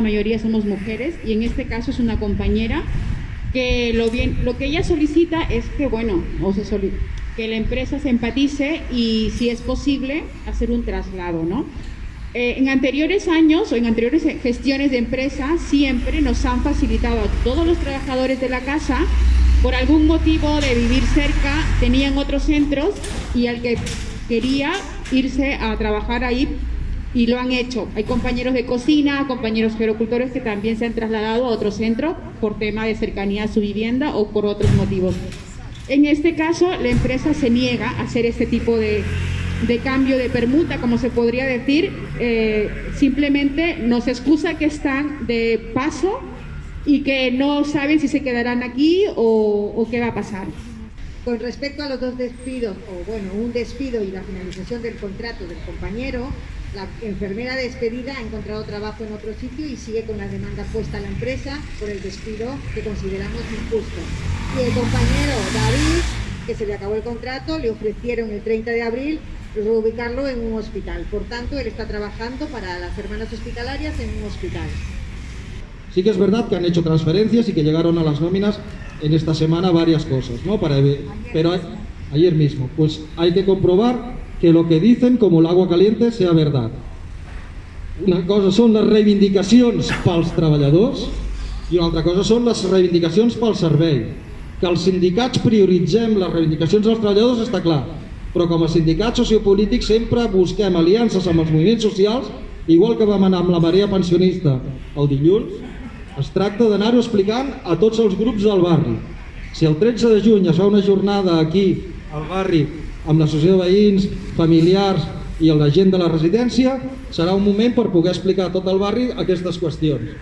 mayoría somos mujeres y en este caso es una compañera que lo, bien, lo que ella solicita es que, bueno, o se que la empresa se empatice y si es posible hacer un traslado, ¿no? Eh, en anteriores años o en anteriores gestiones de empresa siempre nos han facilitado a todos los trabajadores de la casa por algún motivo de vivir cerca tenían otros centros y al que quería irse a trabajar ahí y lo han hecho. Hay compañeros de cocina, compañeros gerocultores que también se han trasladado a otro centro por tema de cercanía a su vivienda o por otros motivos. En este caso, la empresa se niega a hacer este tipo de, de cambio de permuta, como se podría decir, eh, simplemente nos excusa que están de paso y que no saben si se quedarán aquí o, o qué va a pasar. Con respecto a los dos despidos, o bueno, un despido y la finalización del contrato del compañero, la enfermera despedida ha encontrado trabajo en otro sitio y sigue con la demanda puesta a la empresa por el despido que consideramos injusto. Y el compañero David, que se le acabó el contrato, le ofrecieron el 30 de abril reubicarlo en un hospital. Por tanto, él está trabajando para las hermanas hospitalarias en un hospital. Sí que es verdad que han hecho transferencias y que llegaron a las nóminas en esta semana varias cosas, ¿no? Para, pero ayer mismo, pues hay que comprobar que lo que dicen como el agua caliente sea verdad. Una cosa són les reivindicacions pels treballadors i una altra cosa són les reivindicacions pel servei. Que els sindicats prioritzem les reivindicacions dels treballadors està clar, però com a sindicats sociopolítics sempre busquem aliances amb els moviments socials, igual que vam anar amb la marea pensionista el dilluns, es tracta d'anar-ho explicant a tots els grups del barri. Si el 13 de juny es fa una jornada aquí al barri amb l'associació de veïns, familiars i la gent de la residència, serà un moment per poder explicar a tot el barri aquestes qüestions.